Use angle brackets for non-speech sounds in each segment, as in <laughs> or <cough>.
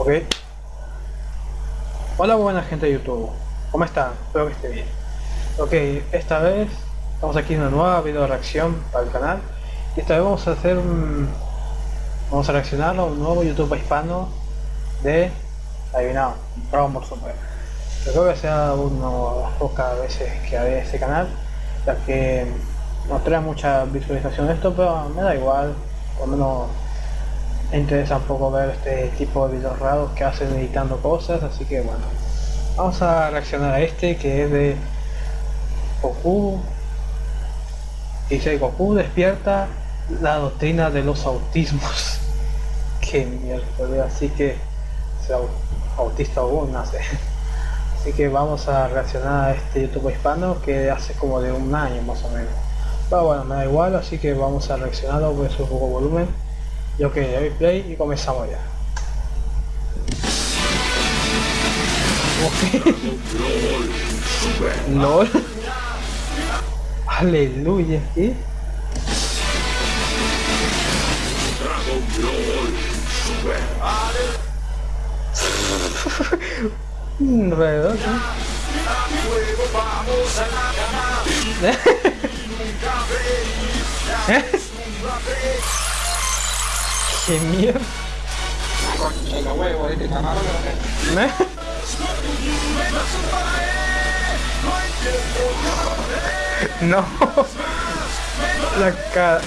Ok. Hola buena gente de YouTube. ¿Cómo están? Espero que esté bien. Ok, esta vez estamos aquí en una nueva video reacción para el canal. Y esta vez vamos a hacer un... Vamos a reaccionar a un nuevo YouTube hispano de... Adivinado, Dragon Ball Super. Creo que sea una de las pocas veces que haré este canal, ya que no trae mucha visualización esto, pero me da igual, por lo menos me interesa un poco ver este tipo de videos raros que hacen editando cosas, así que bueno, vamos a reaccionar a este que es de Goku. Dice Goku despierta la doctrina de los autismos. <laughs> que mierda, así que sea autista o no sé. <laughs> Así que vamos a reaccionar a este YouTube hispano que hace como de un año más o menos. Pero bueno, me da igual, así que vamos a reaccionarlo, voy a subir un poco volumen. Yo que play y comenzamos ya. <laughs> LOL. Aleluya, ¿y? <laughs> Alrededor, <laughs> ¡Qué mierda! No. La cara.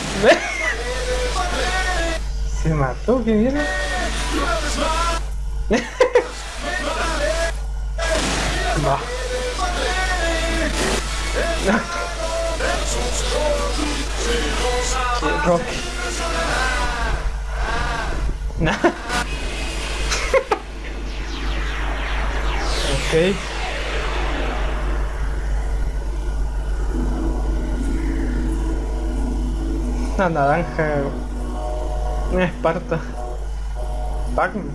Se mató, qué mierda. Va. Rocky. Ok. Una naranja. Una esparta. Pac-Man.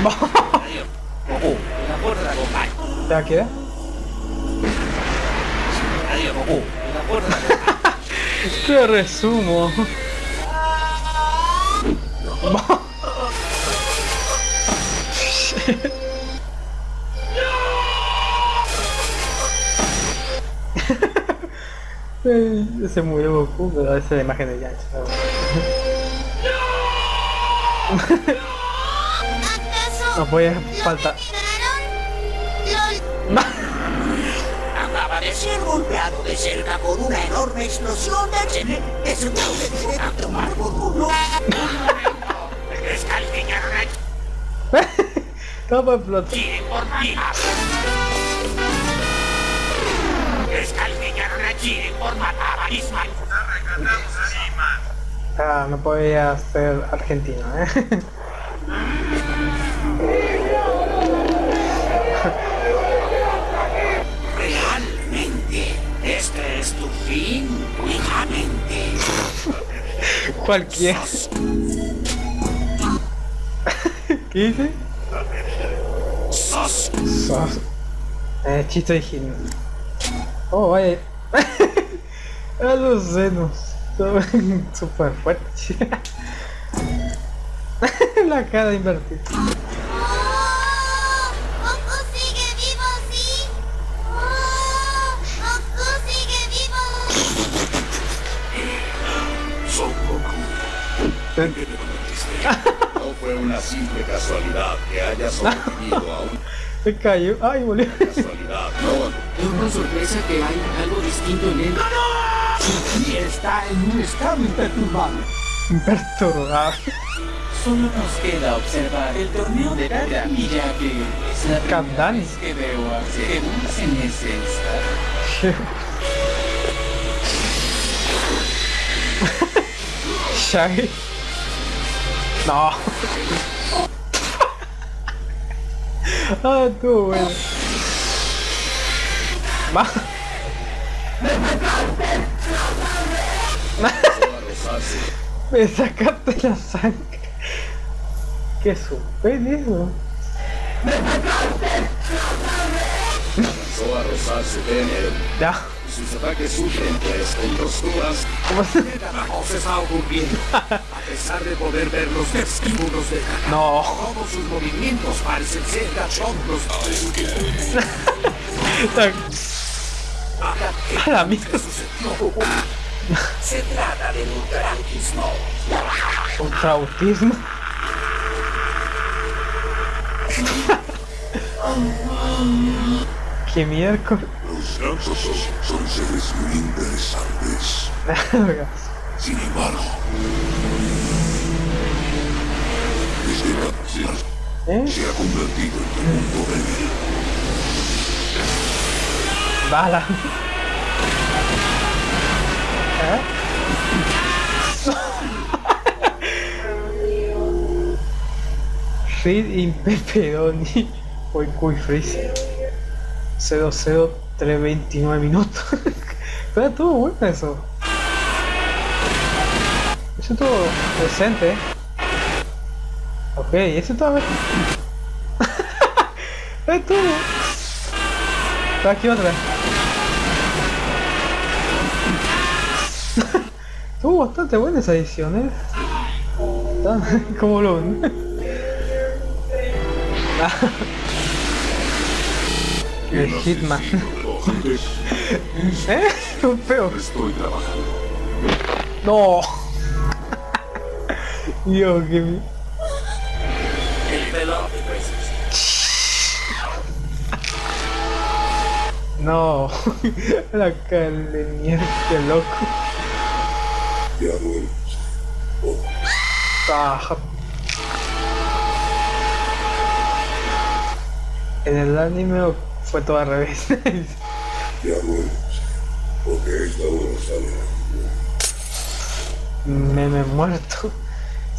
<laughs> Goku, la fuerza de Gokai. ¿Ya queda? Adiós, Goku, la. <laughs> Te resumo. <laughs> Se murió Goku, pero esa es la imagen de Yanchi. <laughs> No voy a faltar. Acaba de ser golpeado de cerca con una enorme explosión de accidente. Es ¿Cómo explotó? Chile por matar. Descalificaron a Chile por matar a Ismael. Ah, no podía ser argentino, ¿eh? Realmente, este es tu fin, únicamente. Cualquier. ¿Qué dice? Sos Sos. Eh, chiste original. Oh, vaya. <laughs> A los senos. Son <laughs> super fuertes. <laughs> La cara invertida. ¡Oh! ¡Goku sigue vivo, sí! ¡Oh! ¡Goku sigue vivo! Son Goku. ¿Qué te convertiste? No fue una simple casualidad que haya sobrevivido a una Se cayó. Ay. No, Es una sorpresa que hay algo distinto en él. y está en un estado imperturbable. Perturbado. Solo nos queda observar el torneo de Tara. Y ya que es la primera vez que veo a Zeus en ese estado. <laughs> Shaggy. No. <laughs> ah, tú, bueno. Va. <laughs> Me sacaste la sangre. ¿Qué super eso? comenzó a rozar su pene. Ya. Sus ataques sufren pues con posturas. ¿Cómo se- La cosa está ocurriendo. A pesar de poder ver los testículos de No. todos sus movimientos parecen ser cachondos. A la mierda. Se trata de un trautismo. <laughs> ¡Qué miércoles! Los gatos son seres muy interesantes. Sin embargo... este la se ha convertido en un mundo débil. ¡Bala! ¿Eh? Reed in Pepperoni. Fue. 0-0, 3-29 minutos. <laughs> Pero estuvo bueno eso. Eso estuvo decente. Ok, eso estaba... estuvo... <laughs> Está aquí otra. <laughs> Estuvo bastante buena esa edición, ¿eh? como lo... El Hitman. <laughs> ¿Eh? Un feo. Estoy trabajando. No. Dios, que peces. No. <laughs> La cara de mierda, qué loco. Ya. Ah. En el anime fue todo al revés. <laughs> Porque. Meme muerto.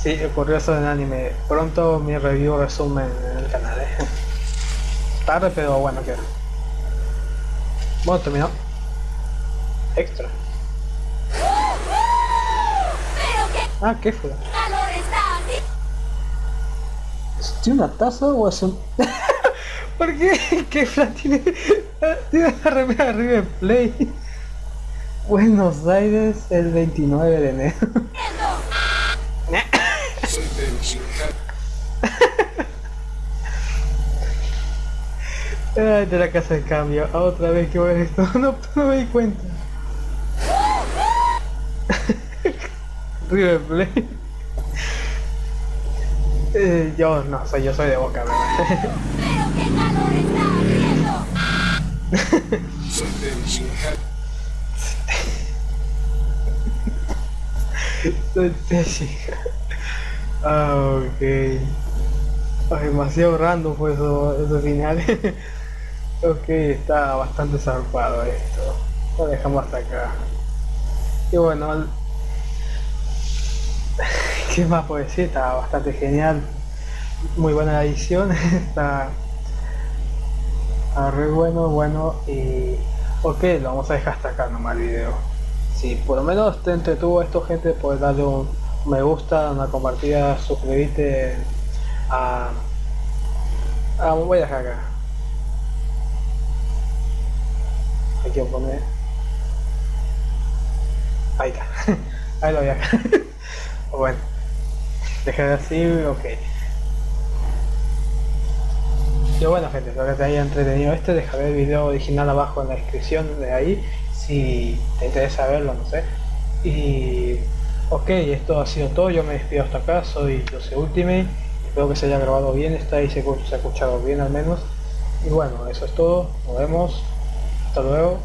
Sí, ocurrió eso en el anime. Pronto mi review resumen en el canal. ¿eh? Tarde, pero bueno, que. Bueno, terminó. Extra. ¡Pero qué Ah, ¿qué fue? ¿Tiene una taza o es un.? <laughs> ¿Por qué? <laughs> ¿Qué fla tiene? Tiene la remera de River Play. Buenos Aires el 29 de enero. <laughs> Ay, de la casa de cambio. Otra vez que voy a ver esto. <laughs> No, me di cuenta. River Plate. Eh, yo no soy, yo soy de boca, ¿verdad? ¡Pero qué calor está haciendo! Soy Teshi. Ah, ok. Ay, demasiado random fue eso, esos finales. <laughs> ok, está bastante zarpado esto. Lo dejamos hasta acá. Y bueno, <laughs> ¿qué más puedo decir? Está bastante genial. Muy buena la edición. <laughs> está, está re bueno, bueno. Y ok, lo vamos a dejar hasta acá nomás el video si por lo menos te entretuvo esto gente pues darle un me gusta una compartida suscribirte a, a voy a dejar acá. Aquí voy a poner ahí está <laughs> ahí lo voy a dejar. <laughs> Bueno dejar así ok y bueno gente, espero que te haya entretenido este, dejaré el video original abajo en la descripción de ahí, si te interesa verlo, no sé. Y ok, esto ha sido todo, yo me despido hasta acá, soy Jose Ultimate, espero que se haya grabado bien, está ahí se, ha escuchado bien al menos. Y bueno, eso es todo, nos vemos, hasta luego.